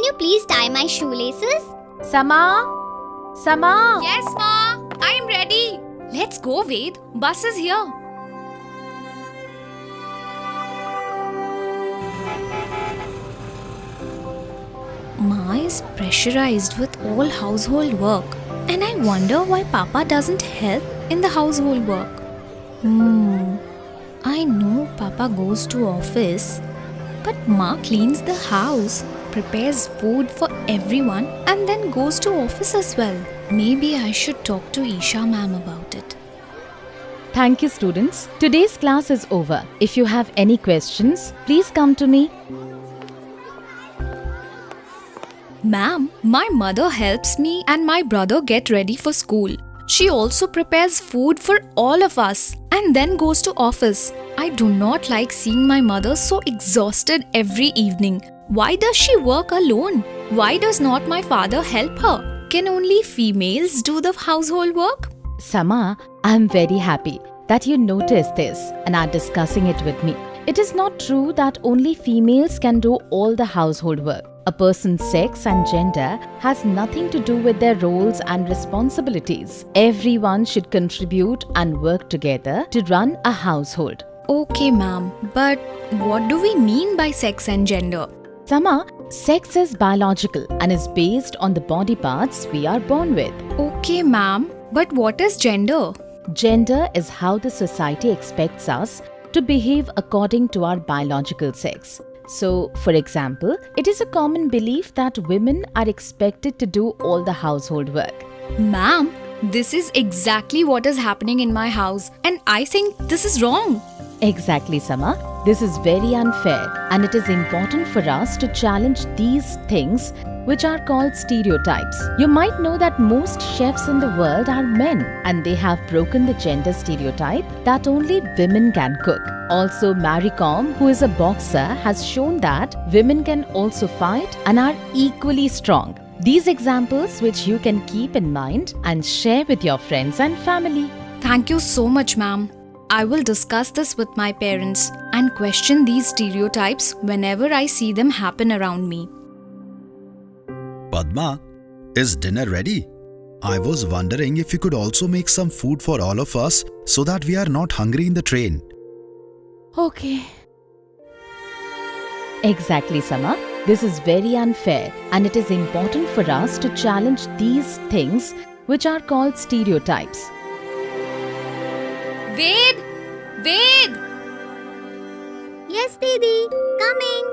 Can you please tie my shoelaces? Sama? Sama? Yes, Ma. I'm ready. Let's go, Ved. Bus is here. Ma is pressurized with all household work, and I wonder why Papa doesn't help in the household work. Hmm. I know Papa goes to office, but Ma cleans the house, prepares food for everyone, and then goes to office as well. Maybe I should talk to Isha ma'am about it. Thank you, students. Today's class is over. If you have any questions, please come to me. Ma'am, my mother helps me and my brother get ready for school. She also prepares food for all of us and then goes to office. I do not like seeing my mother so exhausted every evening. Why does she work alone? Why does not my father help her? Can only females do the household work? Sama, I am very happy that you noticed this and are discussing it with me. It is not true that only females can do all the household work. A person's sex and gender has nothing to do with their roles and responsibilities. Everyone should contribute and work together to run a household. Okay, ma'am, but what do we mean by sex and gender? Sama, sex is biological and is based on the body parts we are born with. Okay, ma'am, but what is gender? Gender is how the society expects us to behave according to our biological sex. So, for example, it is a common belief that women are expected to do all the household work. Ma'am, this is exactly what is happening in my house, and I think this is wrong. Exactly, Sama. This is very unfair, and it is important for us to challenge these things which are called stereotypes. You might know that most chefs in the world are men, and they have broken the gender stereotype that only women can cook. Also, Kom, who is a boxer, has shown that women can also fight and are equally strong. These examples, which you can keep in mind and share with your friends and family. Thank you so much, ma'am. I will discuss this with my parents and question these stereotypes whenever I see them happen around me. Padma, is dinner ready? I was wondering if you could also make some food for all of us so that we are not hungry in the train. Okay. Exactly, Sama. This is very unfair, and it is important for us to challenge these things which are called stereotypes. Ved! Ved! Yes, Didi. Coming.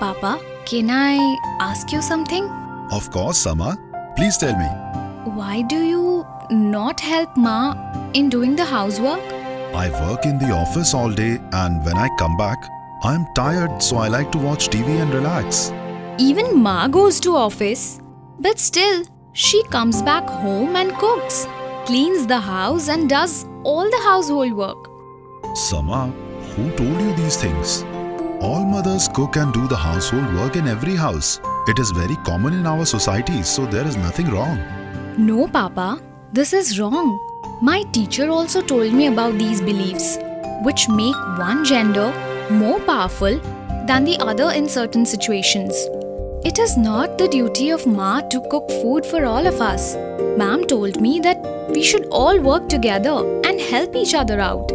Papa, can I ask you something? Of course, Sama. Please tell me. Why do you not help Ma in doing the housework? I work in the office all day and when I come back, I am tired so I like to watch TV and relax. Even Ma goes to office, but still, she comes back home and cooks, cleans the house and does all the household work. Sama, who told you these things? All mothers cook and do the household work in every house. It is very common in our society, so there is nothing wrong. No, Papa, this is wrong. My teacher also told me about these beliefs, which make one gender more powerful than the other in certain situations. It is not the duty of Ma to cook food for all of us. Ma'am told me that we should all work together and help each other out.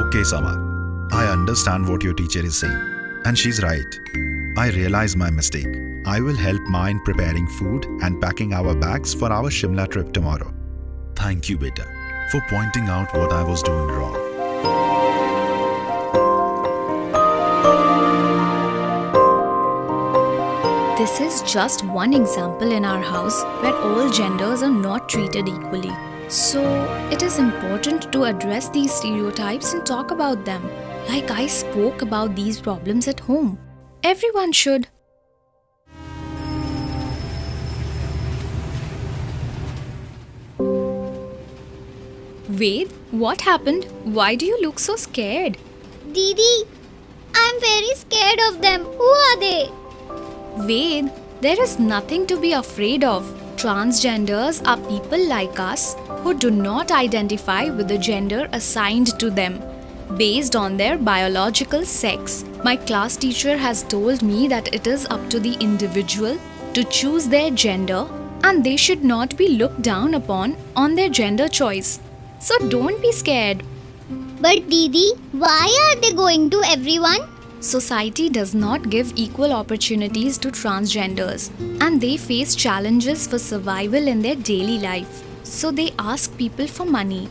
Okay, Sama. I understand what your teacher is saying. And she's right. I realize my mistake. I will help Ma in preparing food and packing our bags for our Shimla trip tomorrow. Thank you, beta, for pointing out what I was doing wrong. This is just one example in our house where all genders are not treated equally. So, it is important to address these stereotypes and talk about them. Like I spoke about these problems at home. Everyone should. Ved, what happened? Why do you look so scared? Didi, I'm very scared of them. Who are they? Ved, there is nothing to be afraid of. Transgenders are people like us who do not identify with the gender assigned to them based on their biological sex. My class teacher has told me that it is up to the individual to choose their gender and they should not be looked down upon on their gender choice. So don't be scared. But Didi, why are they going to everyone? Society does not give equal opportunities to transgenders and they face challenges for survival in their daily life. So they ask people for money.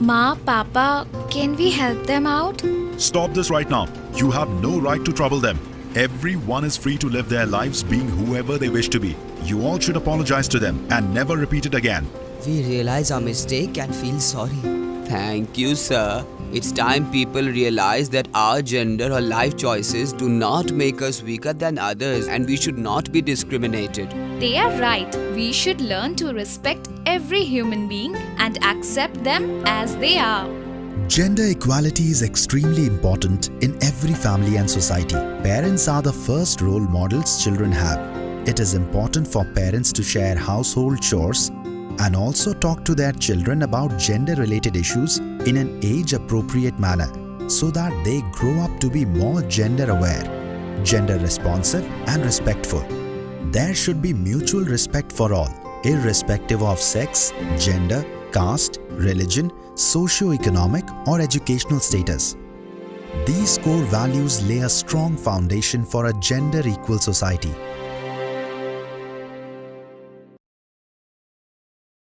Ma, Papa, can we help them out? Stop this right now. You have no right to trouble them. Everyone is free to live their lives being whoever they wish to be. You all should apologize to them and never repeat it again. We realize our mistake and feel sorry. Thank you, sir. It's time people realize that our gender or life choices do not make us weaker than others and we should not be discriminated. They are right. We should learn to respect every human being and accept them as they are. Gender equality is extremely important in every family and society. Parents are the first role models children have. It is important for parents to share household chores and also talk to their children about gender related issues in an age appropriate manner so that they grow up to be more gender aware, gender responsive, and respectful. There should be mutual respect for all, irrespective of sex, gender, caste, religion, socio-economic or educational status. These core values lay a strong foundation for a gender equal society